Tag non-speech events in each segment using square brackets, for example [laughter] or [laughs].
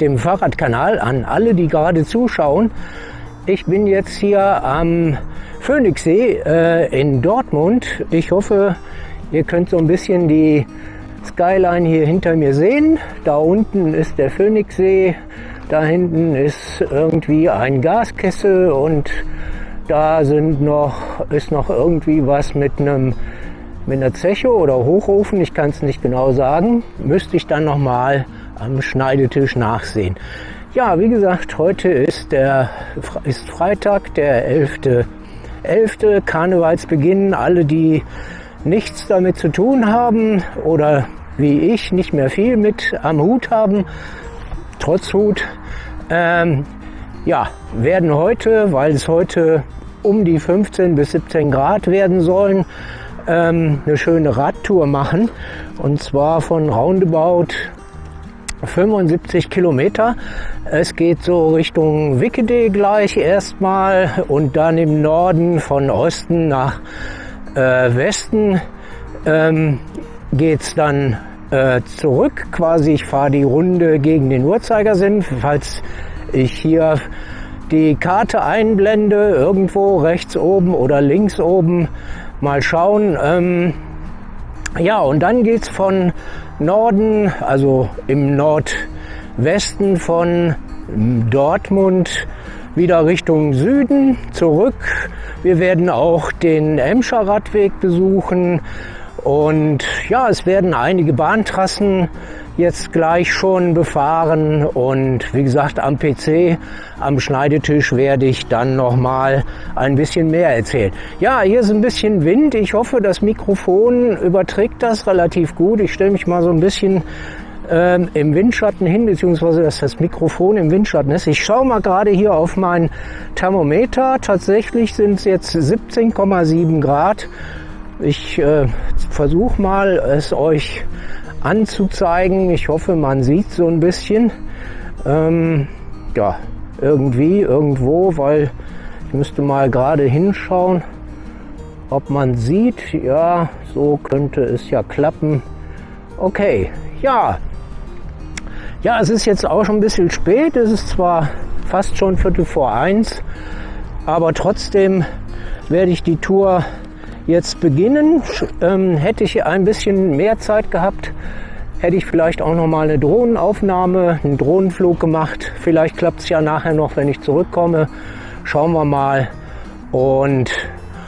dem Fahrradkanal an alle, die gerade zuschauen. Ich bin jetzt hier am Phoenixsee äh, in Dortmund. Ich hoffe, ihr könnt so ein bisschen die Skyline hier hinter mir sehen. Da unten ist der Phoenixsee, da hinten ist irgendwie ein Gaskessel und da sind noch, ist noch irgendwie was mit einem mit einer Zeche oder Hochofen, ich kann es nicht genau sagen, müsste ich dann noch mal am Schneidetisch nachsehen. Ja, wie gesagt, heute ist, der, ist Freitag, der 11. 11. Karnevalsbeginn. Alle, die nichts damit zu tun haben oder wie ich nicht mehr viel mit am Hut haben, trotz Hut, ähm, ja, werden heute, weil es heute um die 15 bis 17 Grad werden sollen, ähm, eine schöne Radtour machen. Und zwar von Roundabout 75 Kilometer. Es geht so Richtung Wickede gleich erstmal und dann im Norden von Osten nach äh, Westen ähm, es dann äh, zurück. Quasi ich fahre die Runde gegen den Uhrzeigersinn. Falls ich hier die Karte einblende, irgendwo rechts oben oder links oben, mal schauen. Ähm, ja, und dann geht es von Norden, also im Nordwesten von Dortmund wieder Richtung Süden zurück. Wir werden auch den Emscher Radweg besuchen und ja, es werden einige Bahntrassen jetzt gleich schon befahren und wie gesagt am PC, am Schneidetisch werde ich dann nochmal ein bisschen mehr erzählen. Ja, hier ist ein bisschen Wind. Ich hoffe, das Mikrofon überträgt das relativ gut. Ich stelle mich mal so ein bisschen ähm, im Windschatten hin, beziehungsweise dass das Mikrofon im Windschatten ist. Ich schaue mal gerade hier auf mein Thermometer. Tatsächlich sind es jetzt 17,7 Grad. Ich äh, versuche mal, es euch anzuzeigen. Ich hoffe, man sieht so ein bisschen. Ähm, ja, irgendwie, irgendwo, weil ich müsste mal gerade hinschauen, ob man sieht. Ja, so könnte es ja klappen. Okay, ja. Ja, es ist jetzt auch schon ein bisschen spät. Es ist zwar fast schon Viertel vor eins, aber trotzdem werde ich die Tour jetzt beginnen. Ähm, hätte ich ein bisschen mehr Zeit gehabt, hätte ich vielleicht auch noch mal eine Drohnenaufnahme, einen Drohnenflug gemacht. Vielleicht klappt es ja nachher noch, wenn ich zurückkomme. Schauen wir mal. Und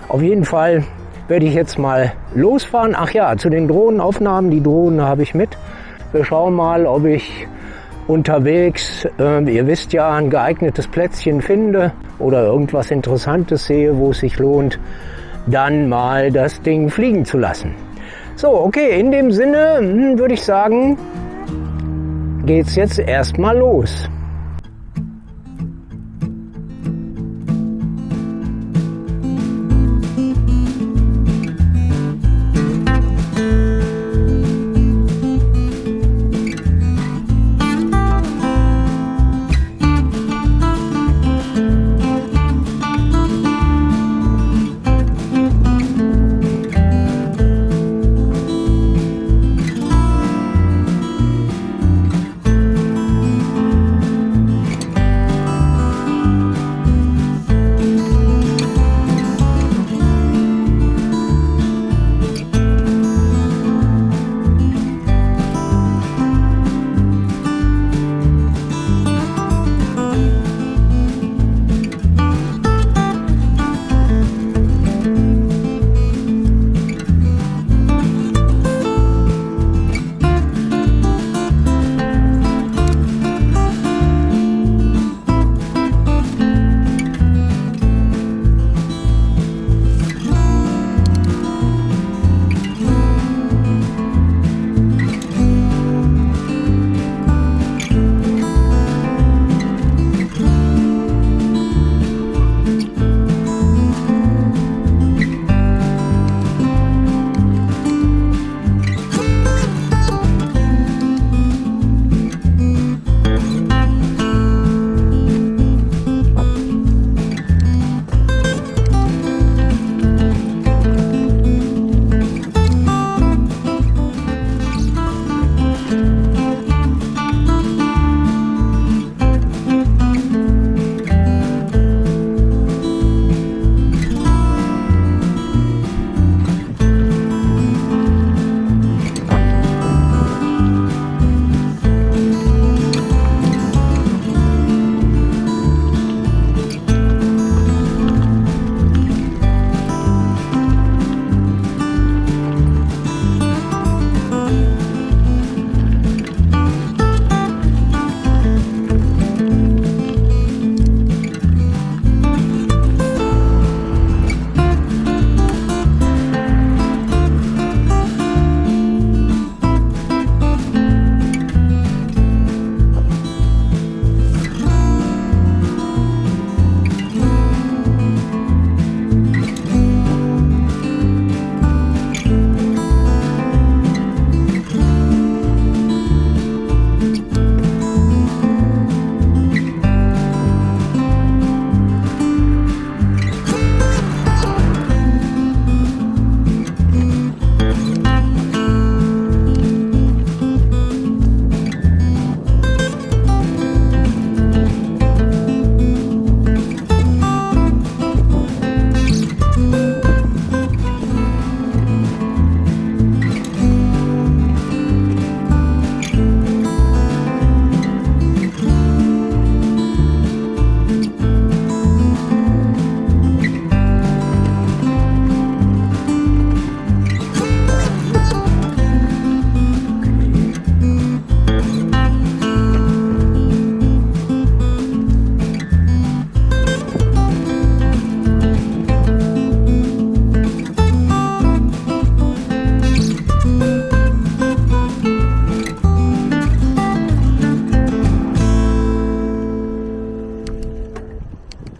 auf jeden Fall werde ich jetzt mal losfahren. Ach ja, zu den Drohnenaufnahmen. Die Drohnen habe ich mit. Wir schauen mal, ob ich unterwegs, äh, ihr wisst ja, ein geeignetes Plätzchen finde oder irgendwas Interessantes sehe, wo es sich lohnt, dann mal das Ding fliegen zu lassen. So, okay, in dem Sinne hm, würde ich sagen, geht's jetzt erstmal los.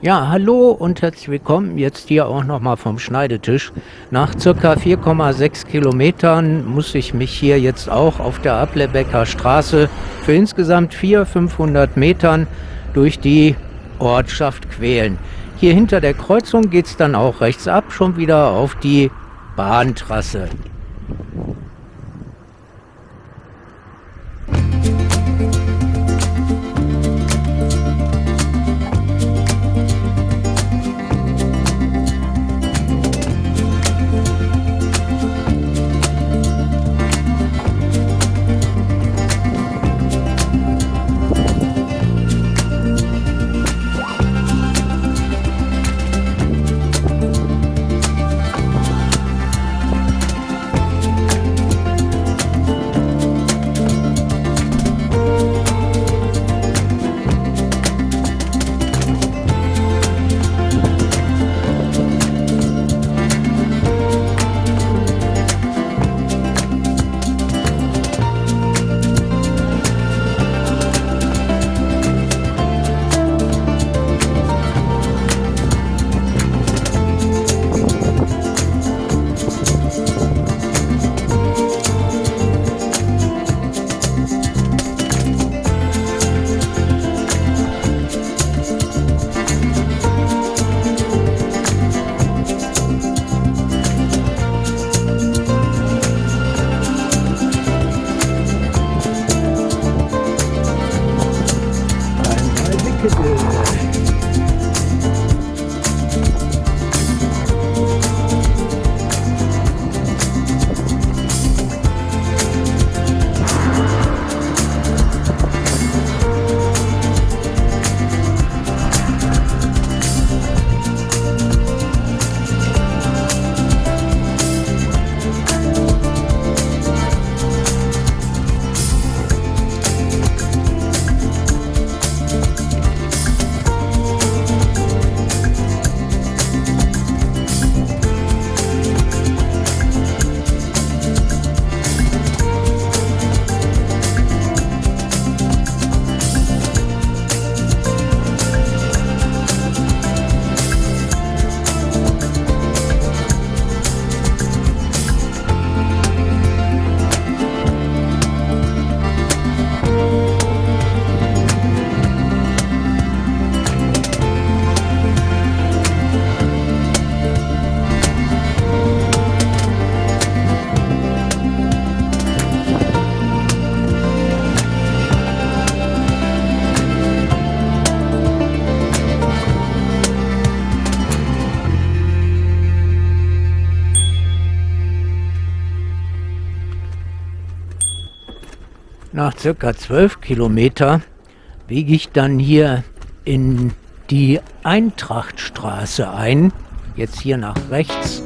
Ja, hallo und herzlich willkommen jetzt hier auch nochmal vom Schneidetisch. Nach circa 4,6 Kilometern muss ich mich hier jetzt auch auf der Ablebecker Straße für insgesamt 400, 500 Metern durch die Ortschaft quälen. Hier hinter der Kreuzung geht es dann auch rechts ab, schon wieder auf die Bahntrasse. 谢谢 circa 12 Kilometer biege ich dann hier in die Eintrachtstraße ein. Jetzt hier nach rechts.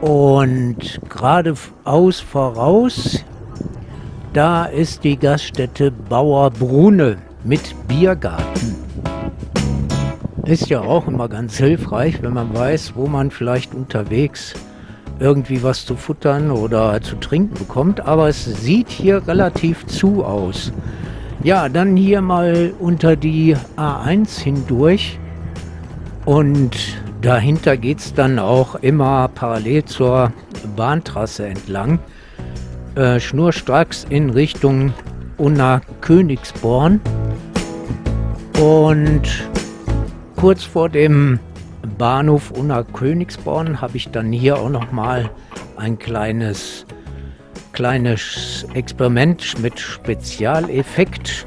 Und geradeaus voraus, da ist die Gaststätte Bauerbrunne mit Biergarten. Ist ja auch immer ganz hilfreich, wenn man weiß, wo man vielleicht unterwegs ist irgendwie was zu futtern oder zu trinken bekommt. Aber es sieht hier relativ zu aus. Ja, dann hier mal unter die A1 hindurch. Und dahinter geht es dann auch immer parallel zur Bahntrasse entlang. Äh, schnurstracks in Richtung Unna Königsborn. Und kurz vor dem Bahnhof Unna Königsborn habe ich dann hier auch noch mal ein kleines, kleines Experiment mit Spezialeffekt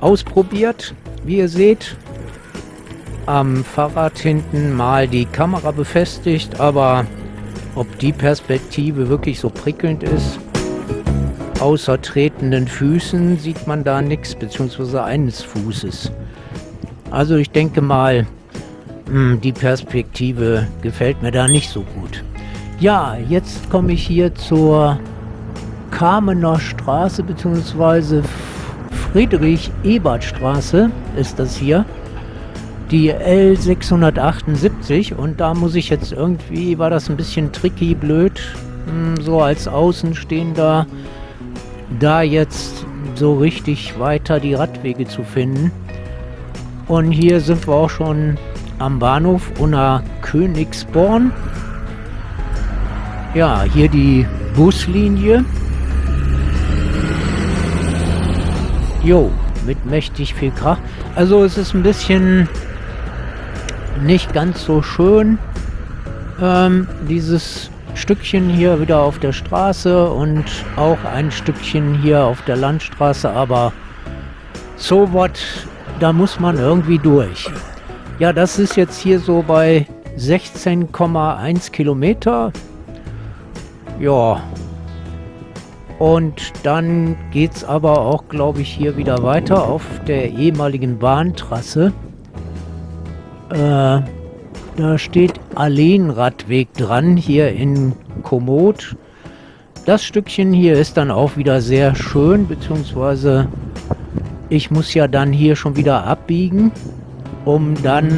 ausprobiert. Wie ihr seht, am Fahrrad hinten mal die Kamera befestigt, aber ob die Perspektive wirklich so prickelnd ist, außer tretenden Füßen sieht man da nichts, beziehungsweise eines Fußes. Also ich denke mal, die Perspektive gefällt mir da nicht so gut. Ja, jetzt komme ich hier zur Kamener Straße bzw. Friedrich-Ebert-Straße ist das hier. Die L678 und da muss ich jetzt irgendwie, war das ein bisschen tricky, blöd, hm, so als Außenstehender, da jetzt so richtig weiter die Radwege zu finden. Und hier sind wir auch schon am Bahnhof Unna Königsborn. Ja, hier die Buslinie. Jo, mit mächtig viel Krach. Also es ist ein bisschen nicht ganz so schön. Ähm, dieses Stückchen hier wieder auf der Straße und auch ein Stückchen hier auf der Landstraße, aber so was, da muss man irgendwie durch. Ja, das ist jetzt hier so bei 16,1 Kilometer. Ja. Und dann geht es aber auch, glaube ich, hier wieder weiter auf der ehemaligen Bahntrasse. Äh, da steht Alleenradweg dran, hier in Komoot. Das Stückchen hier ist dann auch wieder sehr schön, beziehungsweise ich muss ja dann hier schon wieder abbiegen, um dann...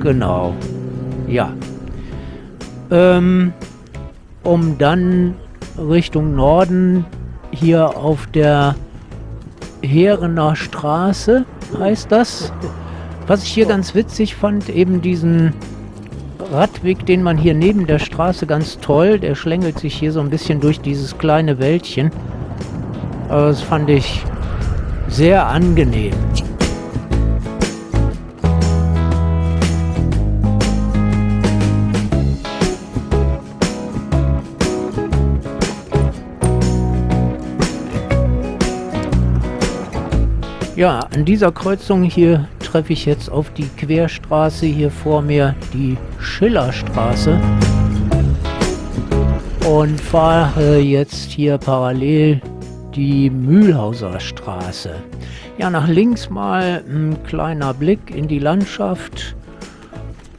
Genau. Ja. Ähm, um dann Richtung Norden hier auf der Heerener Straße, heißt das, was ich hier ganz witzig fand, eben diesen Radweg, den man hier neben der Straße ganz toll, der schlängelt sich hier so ein bisschen durch dieses kleine Wäldchen. Aber das fand ich sehr angenehm. Ja, an dieser Kreuzung hier treffe ich jetzt auf die Querstraße hier vor mir, die Schillerstraße. Und fahre jetzt hier parallel die Mühlhauser Straße. Ja, nach links mal ein kleiner Blick in die Landschaft.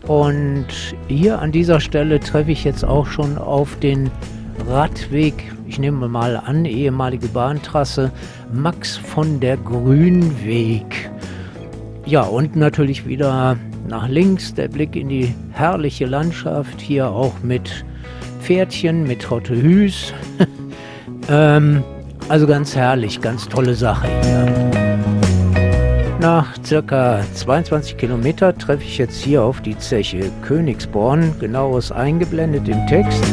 Und hier an dieser Stelle treffe ich jetzt auch schon auf den Radweg, ich nehme mal an, ehemalige Bahntrasse, Max von der Grünweg. Ja, und natürlich wieder nach links der Blick in die herrliche Landschaft, hier auch mit Pferdchen, mit Hotte Hüß. [laughs] ähm, also ganz herrlich, ganz tolle Sache hier. Nach circa 22 Kilometer treffe ich jetzt hier auf die Zeche Königsborn, genaues eingeblendet im Text.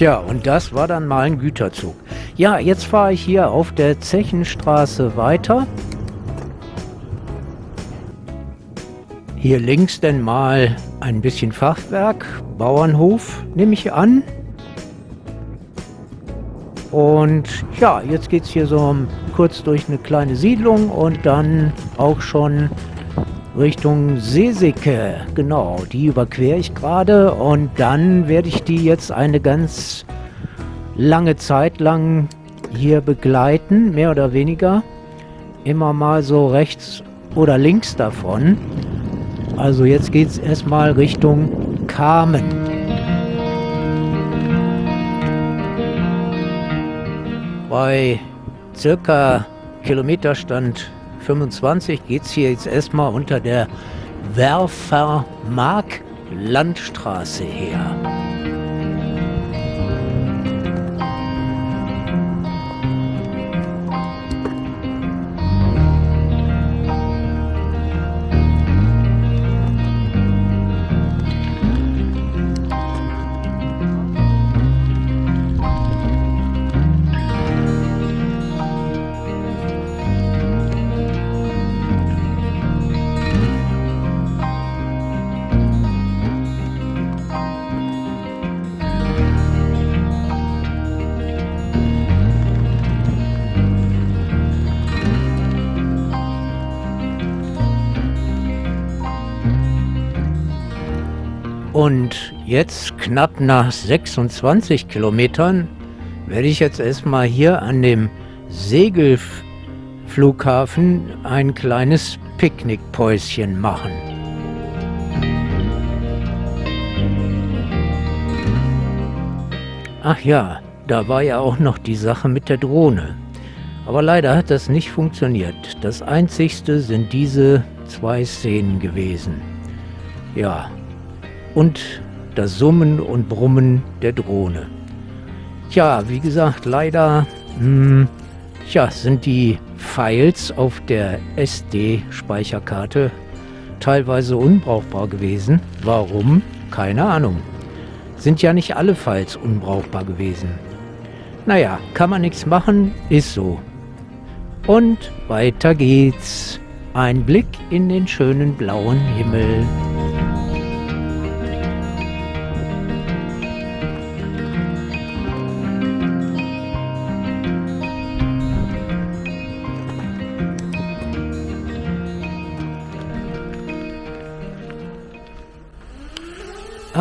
Tja, und das war dann mal ein Güterzug. Ja, jetzt fahre ich hier auf der Zechenstraße weiter. Hier links denn mal ein bisschen Fachwerk, Bauernhof, nehme ich an. Und ja, jetzt geht es hier so kurz durch eine kleine Siedlung und dann auch schon Richtung Seesicke. Genau, die überquere ich gerade und dann werde ich die jetzt eine ganz lange Zeit lang hier begleiten, mehr oder weniger. Immer mal so rechts oder links davon. Also jetzt geht es erstmal Richtung Kamen. Bei circa Kilometerstand 25 geht es hier jetzt erstmal unter der Werfermark Landstraße her. Und jetzt knapp nach 26 Kilometern werde ich jetzt erstmal hier an dem Segelflughafen ein kleines Picknickpäuschen machen. Ach ja, da war ja auch noch die Sache mit der Drohne. Aber leider hat das nicht funktioniert. Das einzigste sind diese zwei Szenen gewesen. Ja, und das Summen und Brummen der Drohne. Tja, wie gesagt, leider hm, tja, sind die Files auf der SD-Speicherkarte teilweise unbrauchbar gewesen. Warum? Keine Ahnung. Sind ja nicht alle Files unbrauchbar gewesen. Naja, kann man nichts machen, ist so. Und weiter geht's. Ein Blick in den schönen blauen Himmel.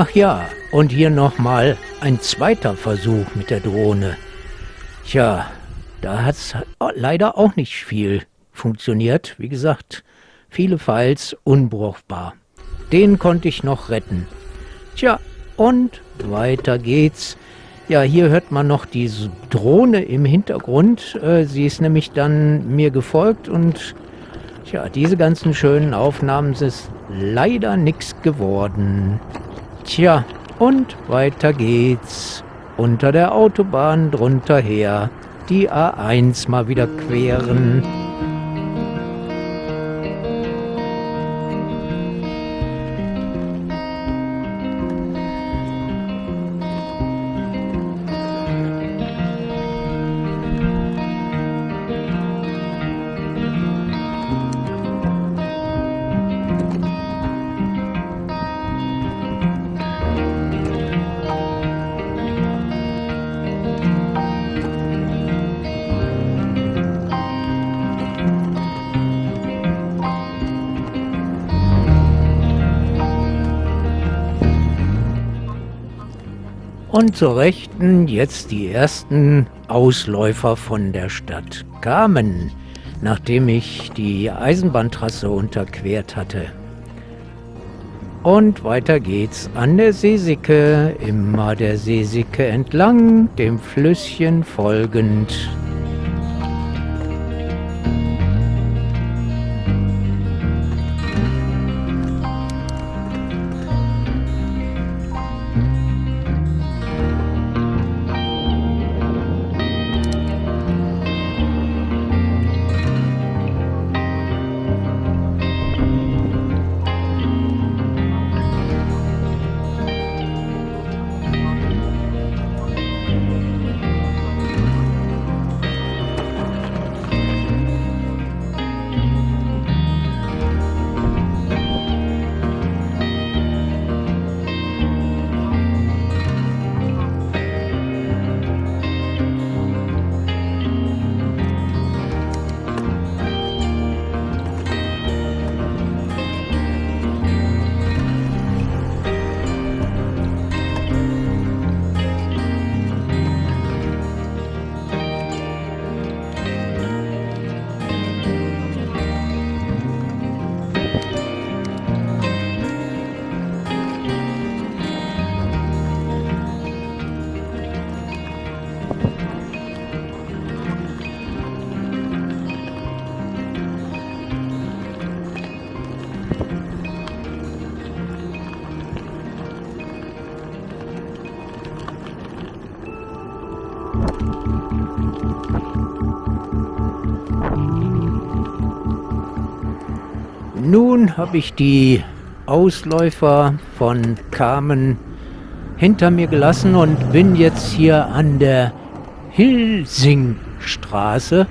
Ach ja, und hier nochmal ein zweiter Versuch mit der Drohne. Tja, da hat es leider auch nicht viel funktioniert. Wie gesagt, viele Files unbrauchbar. Den konnte ich noch retten. Tja, und weiter geht's. Ja, hier hört man noch diese Drohne im Hintergrund. Äh, sie ist nämlich dann mir gefolgt und tja, diese ganzen schönen Aufnahmen sind leider nichts geworden. Tja, und weiter geht's. Unter der Autobahn drunter her. Die A1 mal wieder queren. Und zur Rechten jetzt die ersten Ausläufer von der Stadt kamen, nachdem ich die Eisenbahntrasse unterquert hatte. Und weiter geht's an der Seesicke, immer der Seesicke entlang, dem Flüsschen folgend. Nun habe ich die Ausläufer von Kamen hinter mir gelassen und bin jetzt hier an der Hilsingstraße.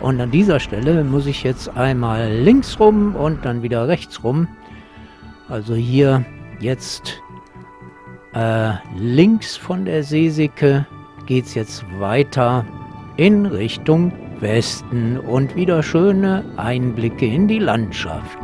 Und an dieser Stelle muss ich jetzt einmal links rum und dann wieder rechts rum. Also hier jetzt äh, links von der Seesicke geht es jetzt weiter in Richtung Westen und wieder schöne Einblicke in die Landschaft.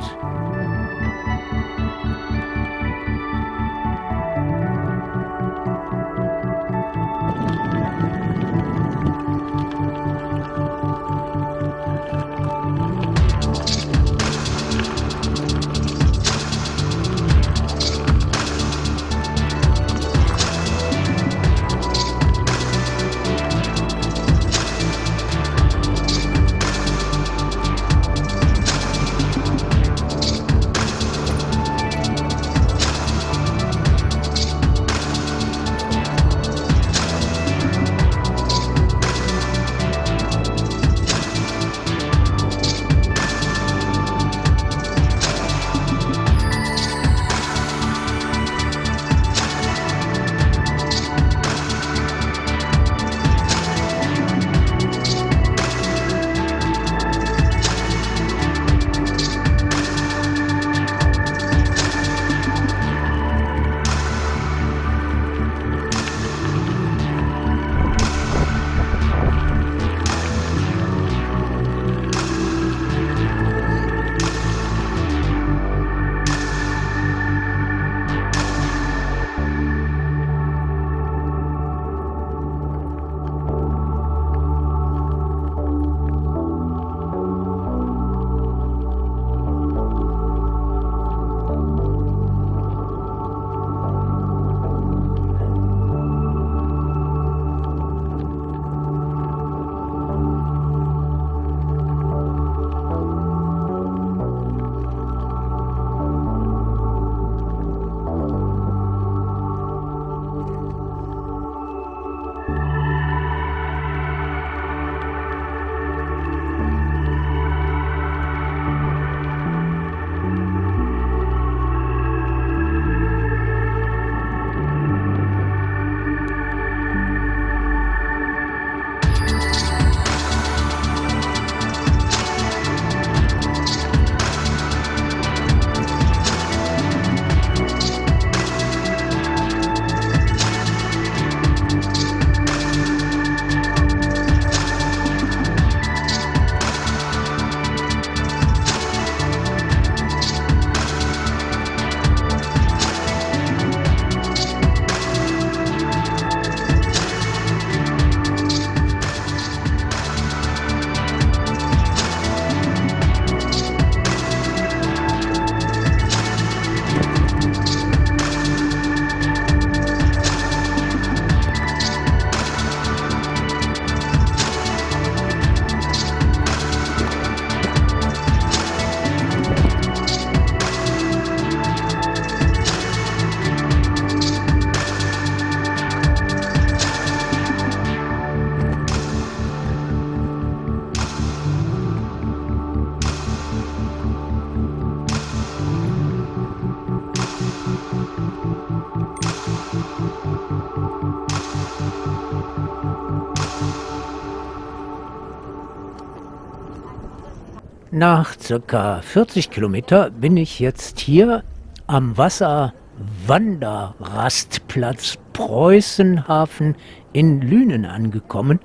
Nach circa 40 Kilometer bin ich jetzt hier am Wasserwanderrastplatz Preußenhafen in Lünen angekommen.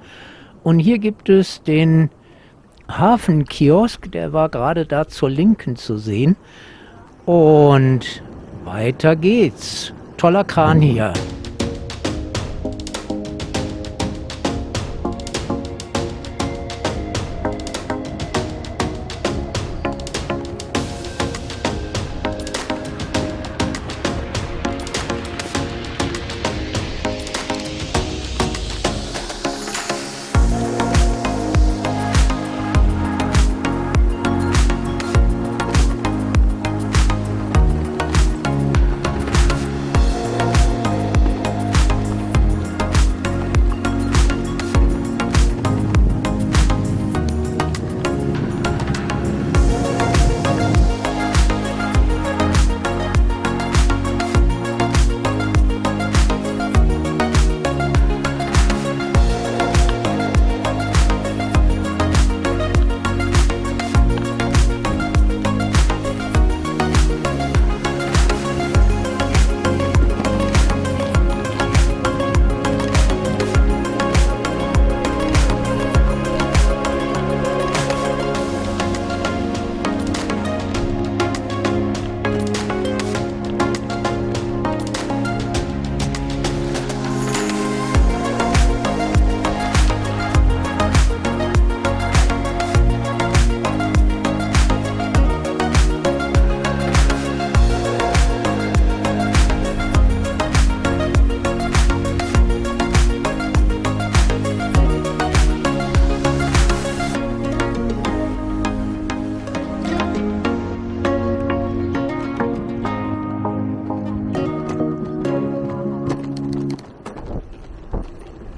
Und hier gibt es den Hafenkiosk, der war gerade da zur Linken zu sehen. Und weiter geht's. Toller Kran hier.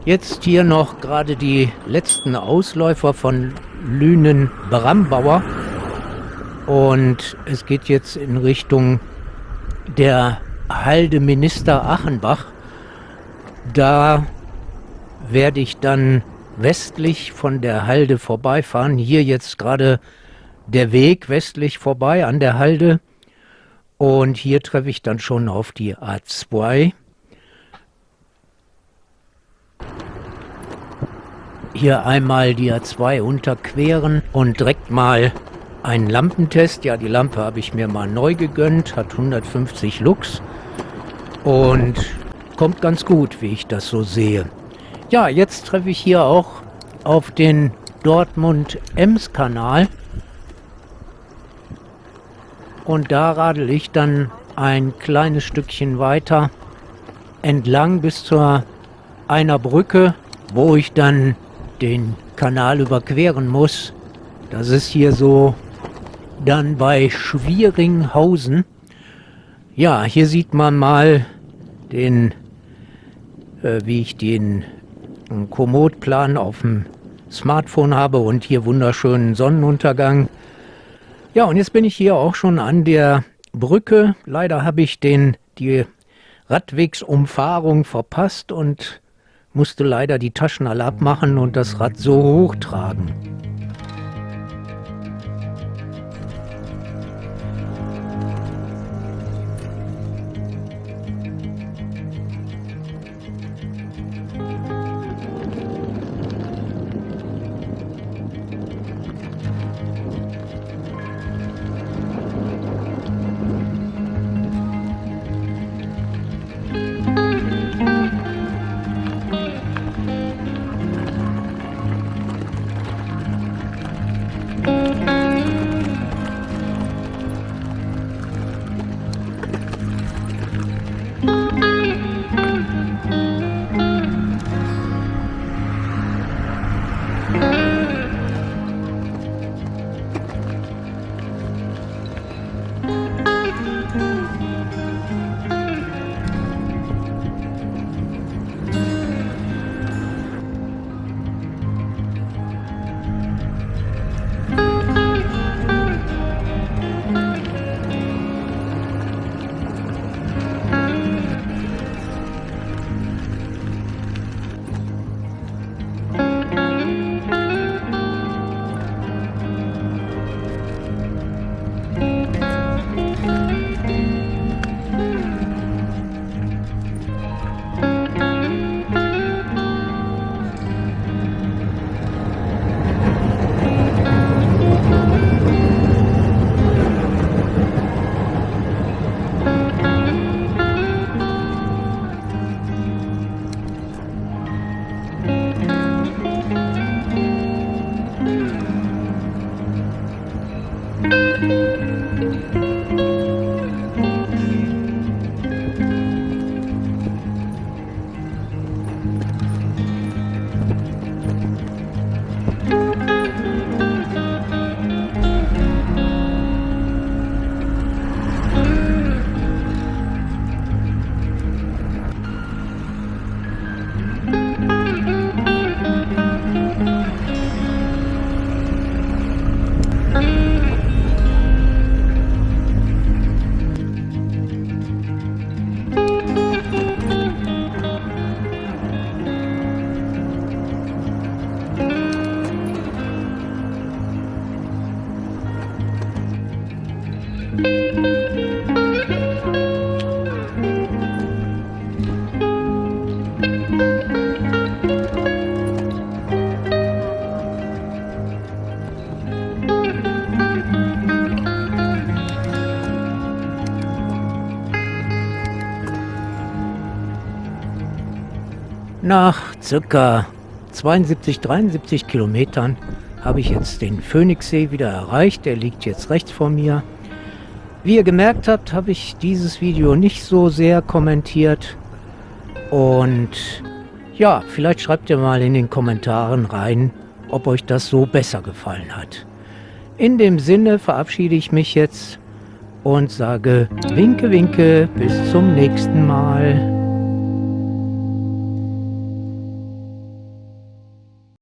Jetzt hier noch gerade die letzten Ausläufer von Lünen-Brambauer. Und es geht jetzt in Richtung der Halde Minister Achenbach. Da werde ich dann westlich von der Halde vorbeifahren. Hier jetzt gerade der Weg westlich vorbei an der Halde. Und hier treffe ich dann schon auf die A2. Hier einmal die A2 unterqueren und direkt mal einen Lampentest. Ja, die Lampe habe ich mir mal neu gegönnt, hat 150 Lux und kommt ganz gut, wie ich das so sehe. Ja, jetzt treffe ich hier auch auf den Dortmund-Ems-Kanal und da radel ich dann ein kleines Stückchen weiter entlang bis zur einer Brücke, wo ich dann den Kanal überqueren muss. Das ist hier so dann bei Schwieringhausen. Ja, hier sieht man mal den, äh, wie ich den Komoot-Plan auf dem Smartphone habe und hier wunderschönen Sonnenuntergang. Ja, und jetzt bin ich hier auch schon an der Brücke. Leider habe ich den, die Radwegsumfahrung verpasst und musste leider die Taschen alle abmachen und das Rad so hochtragen. Nach circa 72, 73 Kilometern habe ich jetzt den Phoenixsee wieder erreicht. Der liegt jetzt rechts vor mir. Wie ihr gemerkt habt, habe ich dieses Video nicht so sehr kommentiert. Und ja, vielleicht schreibt ihr mal in den Kommentaren rein, ob euch das so besser gefallen hat. In dem Sinne verabschiede ich mich jetzt und sage Winke, Winke, bis zum nächsten Mal.